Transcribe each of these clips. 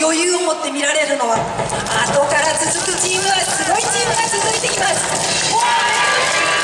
余裕を持って見られるのは後から続くチームはすごいチームが続いています。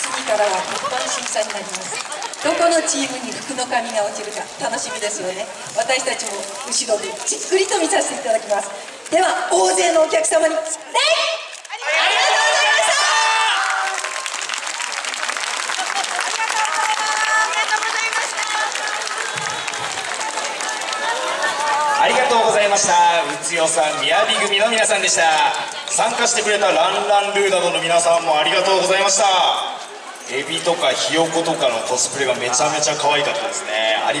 次からは一般審査になります。どこのチームに服の髪が落ちるか楽しみですよね。私たちも後ろでじっくりと見させていただきます。では大勢のお客様に礼ありがとうございましたありがとうございま剛さんみやび組の皆さんでした。参加してくれたランランルーなどの皆さんもありがとうございました。エビとかひよことかのコスプレがめちゃめちゃ可愛かったですね。ありが